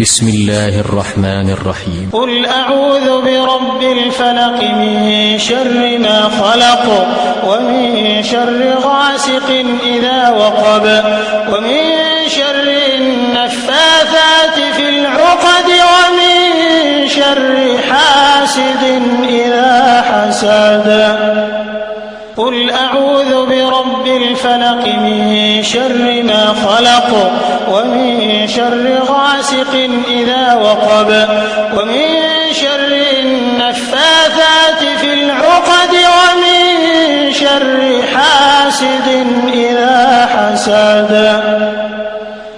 بسم الله الرحمن الرحيم. قل أعوذ برب الفلق من شر ما خلق ومن شر غاسق إذا وقب ومن شر النفاثات في العقد ومن شر حاسد إذا حسد. قل أعوذ برب الفلق من شر ما خلق ومن شر غاسق إذا وقب ومن شر النفاثات في العقد ومن شر حاسد إذا حسد.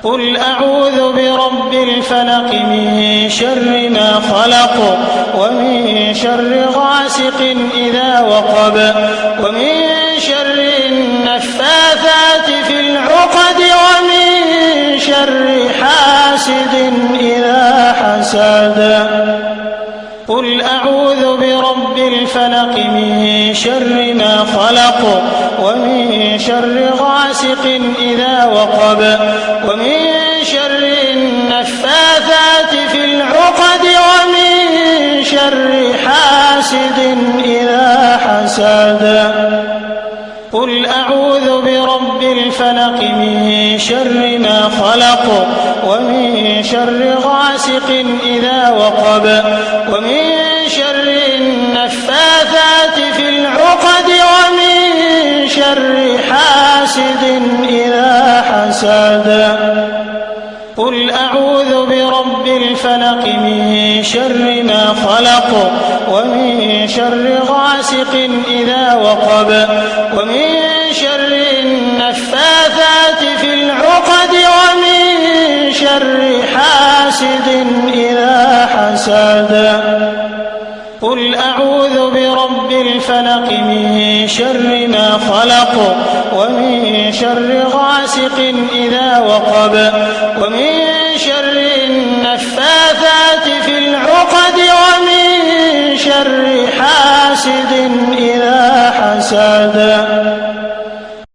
قل أعوذ برب الفلق من شر ما خلق ومن شر غاسق إذا وقب ومن شر النفاثات في العقد ومن شر حاسد إذا حسد. قل أعوذ برب الفلق من شر ما خلق ومن شر غاسق إذا وقب ومن شر النفاثات في العقد ومن شر حاسد إذا حسد. قل أعوذ برب الفلق من شر ما خلق ومن شر غاسق إذا وقب ومن شر النفاثات في العقد ومن شر حاسد إذا حسد. أعوذ برب الفلق من شر ما خلق ومن شر غاسق إذا وقب ومن شر النفاثات في العقد ومن شر حاسد إذا حسد. قل أعوذ برب الفلق من شر ما خلق ومن شر غاسق إذا وقب ومن شر النفاثات في العقد ومن شر حاسد إذا حسد.